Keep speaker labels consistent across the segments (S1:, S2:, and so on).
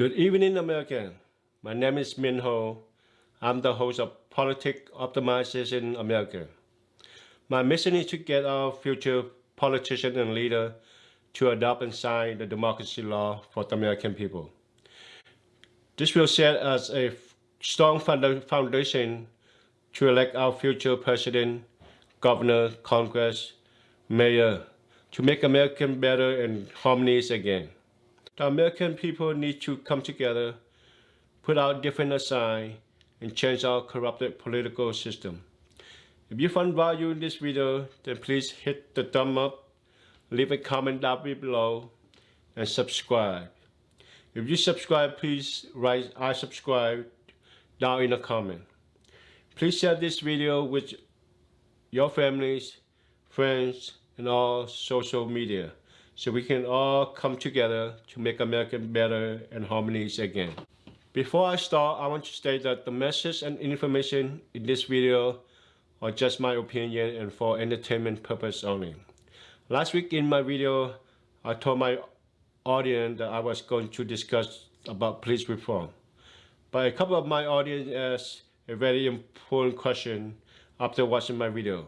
S1: Good evening, America. My name is Min Ho. I'm the host of Politics Optimization America. My mission is to get our future politicians and leaders to adopt and sign the democracy law for the American people. This will set us a strong foundation to elect our future president, governor, Congress, mayor, to make America better and harmonious again. The American people need to come together, put our different aside, and change our corrupted political system. If you find value in this video, then please hit the thumb up, leave a comment down below, and subscribe. If you subscribe, please write I subscribe down in the comment. Please share this video with your families, friends, and all social media so we can all come together to make America better and harmonious again. Before I start, I want to state that the message and information in this video are just my opinion and for entertainment purpose only. Last week in my video, I told my audience that I was going to discuss about police reform. But a couple of my audience asked a very important question after watching my video.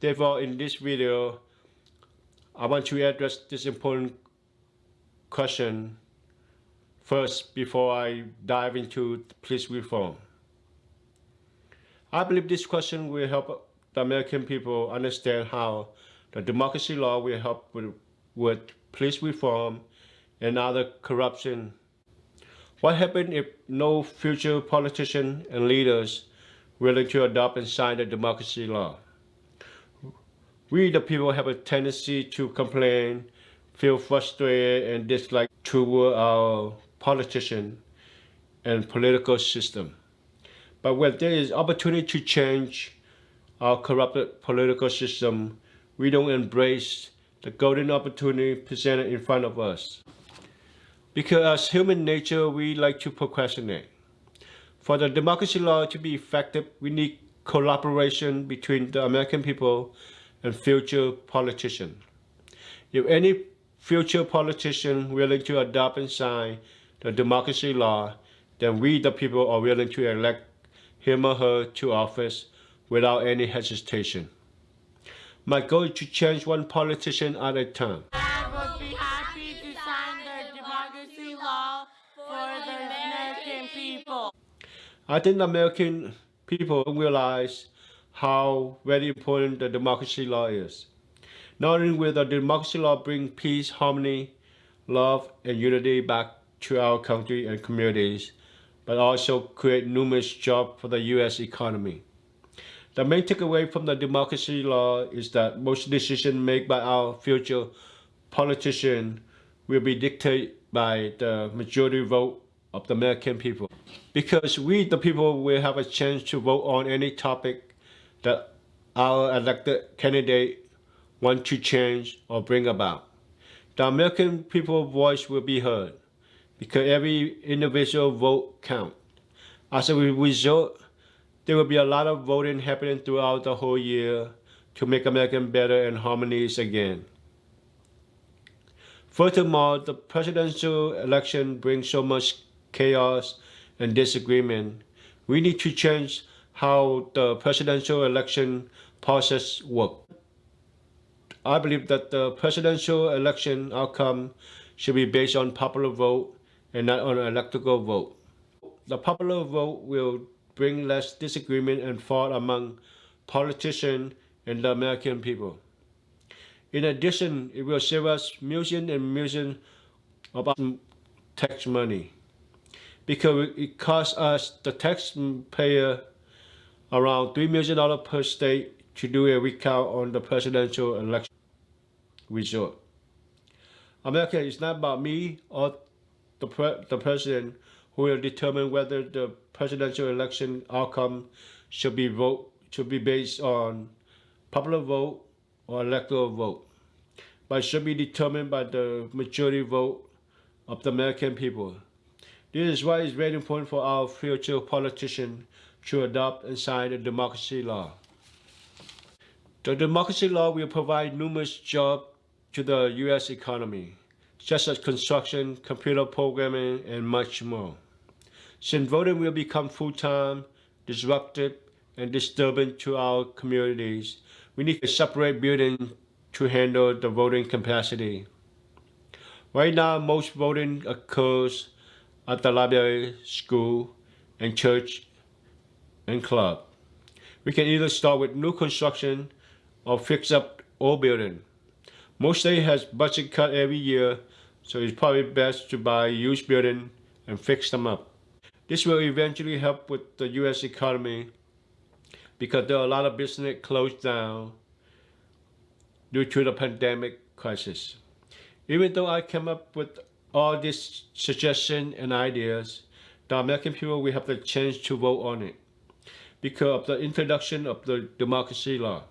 S1: Therefore, in this video, I want to address this important question first before I dive into police reform. I believe this question will help the American people understand how the democracy law will help with, with police reform and other corruption. What happens if no future politicians and leaders willing to adopt and sign the democracy law? We the people have a tendency to complain, feel frustrated and dislike toward our politician and political system. But when there is opportunity to change our corrupted political system, we don't embrace the golden opportunity presented in front of us. Because as human nature, we like to procrastinate. For the democracy law to be effective, we need collaboration between the American people and future politician. If any future politician willing to adopt and sign the democracy law, then we the people are willing to elect him or her to office without any hesitation. My goal is to change one politician at a time.
S2: I would be happy to sign the democracy law for the American people.
S1: I think the American people realize how very important the democracy law is. Not only will the democracy law bring peace, harmony, love, and unity back to our country and communities, but also create numerous jobs for the U.S. economy. The main takeaway from the democracy law is that most decisions made by our future politicians will be dictated by the majority vote of the American people. Because we, the people, will have a chance to vote on any topic that our elected candidate want to change or bring about. The American people's voice will be heard because every individual vote counts. As a result, there will be a lot of voting happening throughout the whole year to make America better and harmonious again. Furthermore, the presidential election brings so much chaos and disagreement. We need to change how the presidential election process works. I believe that the presidential election outcome should be based on popular vote and not on electoral vote. The popular vote will bring less disagreement and thought among politicians and the American people. In addition, it will save us millions and millions of tax money because it costs us, the taxpayer, around $3 million per state to do a recount on the presidential election result. America is not about me or the, pre the president who will determine whether the presidential election outcome should be vote should be based on popular vote or electoral vote, but should be determined by the majority vote of the American people. This is why it's very important for our future politicians to adopt and sign the democracy law. The democracy law will provide numerous jobs to the U.S. economy. such as construction, computer programming, and much more. Since voting will become full-time, disruptive, and disturbing to our communities, we need a separate building to handle the voting capacity. Right now, most voting occurs at the library, school, and church and club. We can either start with new construction or fix up old building. Most state has budget cut every year, so it's probably best to buy used building and fix them up. This will eventually help with the U.S. economy because there are a lot of business closed down due to the pandemic crisis. Even though I came up with all these suggestions and ideas, the American people will have the chance to vote on it because of the introduction of the democracy law.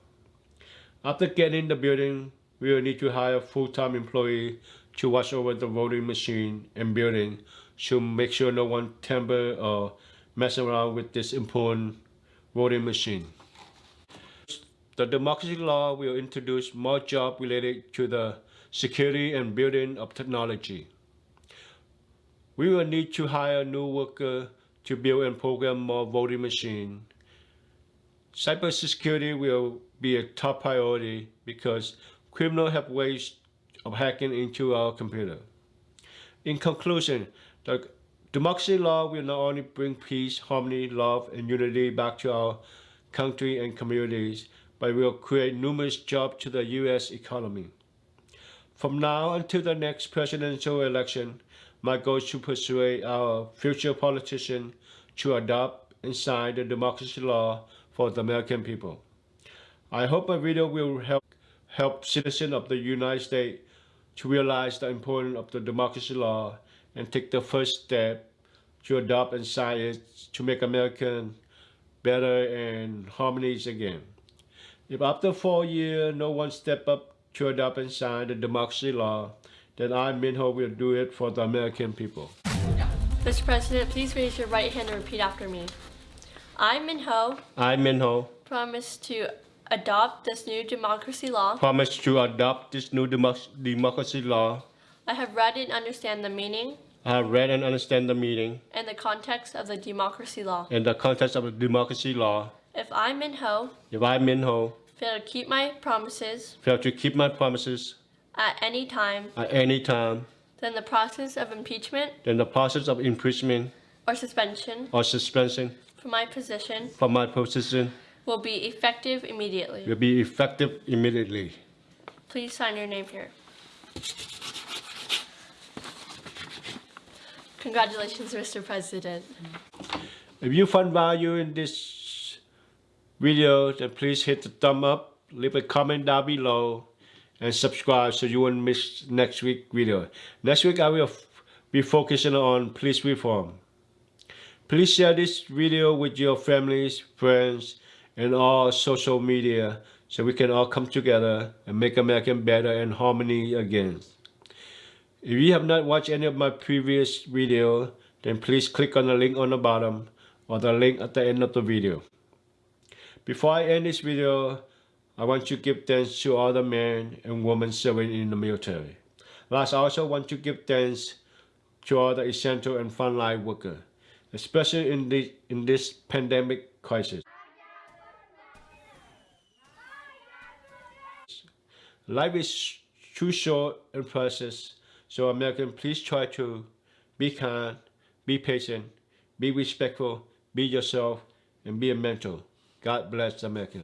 S1: After getting the building, we will need to hire a full-time employee to watch over the voting machine and building to make sure no one tamper or mess around with this important voting machine. The democracy law will introduce more jobs related to the security and building of technology. We will need to hire new workers to build and program more voting machines. Cybersecurity will be a top priority because criminals have ways of hacking into our computer. In conclusion, the democracy law will not only bring peace, harmony, love, and unity back to our country and communities, but will create numerous jobs to the U.S. economy. From now until the next presidential election, my goal is to persuade our future politicians to adopt and sign the democracy law for the American people. I hope my video will help help citizens of the United States to realize the importance of the democracy law and take the first step to adopt and sign it to make America better and harmonious again. If after four years no one step up to adopt and sign the democracy law, then I, Minho, will do it for the American people.
S3: Mr. President, please raise your right hand and repeat after me. I, Minho,
S1: I, Minho,
S3: promise to adopt this new democracy law.
S1: promise to adopt this new democ- democracy law.
S3: I have read and understand the meaning
S1: I have read and understand the meaning
S3: and the context of the democracy law.
S1: and the context of the democracy law.
S3: If I, Minho,
S1: If I, Minho,
S3: fail to keep my promises
S1: fail to keep my promises
S3: at any time,
S1: at any time,
S3: then the process of impeachment
S1: then the process of impeachment
S3: or suspension
S1: or suspension
S3: from my position
S1: from my position
S3: will be effective immediately.
S1: will be effective immediately.
S3: Please sign your name here. Congratulations, Mr. President.
S1: If you found value in this video, then please hit the thumb up, leave a comment down below, and subscribe so you won't miss next week video. Next week I will be focusing on police reform. Please share this video with your families, friends, and all social media so we can all come together and make America better and harmony again. If you have not watched any of my previous video, then please click on the link on the bottom or the link at the end of the video. Before I end this video, I want to give thanks to all the men and women serving in the military. Last, I also want to give thanks to all the essential and frontline workers, especially in, the, in this pandemic crisis. Life is too short and precious, so American, please try to be kind, be patient, be respectful, be yourself, and be a mentor. God bless America.